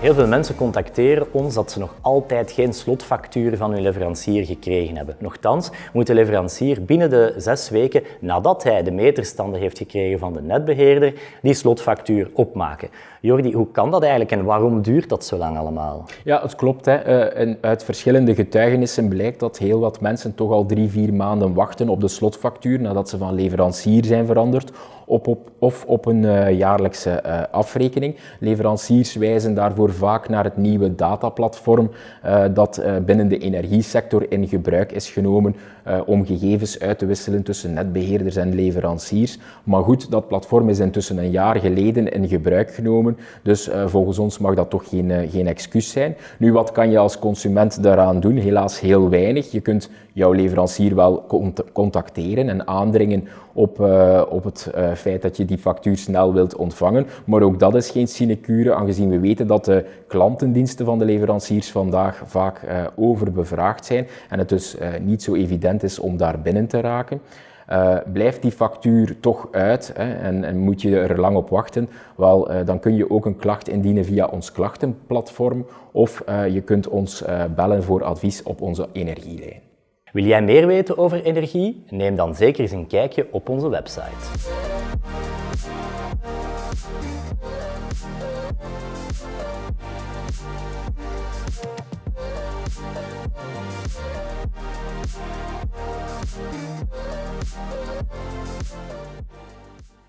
Heel veel mensen contacteren ons dat ze nog altijd geen slotfactuur van hun leverancier gekregen hebben. Nochtans moet de leverancier binnen de zes weken nadat hij de meterstanden heeft gekregen van de netbeheerder die slotfactuur opmaken. Jordi, hoe kan dat eigenlijk en waarom duurt dat zo lang allemaal? Ja, het klopt. Hè. Eh, uit verschillende getuigenissen blijkt dat heel wat mensen toch al drie, vier maanden wachten op de slotfactuur nadat ze van leverancier zijn veranderd op, op, of op een uh, jaarlijkse uh, afrekening. Leveranciers wijzen daarvoor vaak naar het nieuwe dataplatform uh, dat binnen de energiesector in gebruik is genomen om gegevens uit te wisselen tussen netbeheerders en leveranciers. Maar goed, dat platform is intussen een jaar geleden in gebruik genomen, dus volgens ons mag dat toch geen, geen excuus zijn. Nu, wat kan je als consument daaraan doen? Helaas heel weinig. Je kunt jouw leverancier wel contacteren en aandringen op, op het feit dat je die factuur snel wilt ontvangen. Maar ook dat is geen sinecure, aangezien we weten dat de klantendiensten van de leveranciers vandaag vaak uh, overbevraagd zijn en het dus uh, niet zo evident is om daar binnen te raken. Uh, blijft die factuur toch uit hè, en, en, moet je er lang op wachten, wel, dan kun je ook een klacht indienen via ons klachtenplatform of je kunt ons bellen voor advies op onze energielijn. Wil jij meer weten over energie? Neem dan zeker eens een kijkje op onze website. We'll be right back.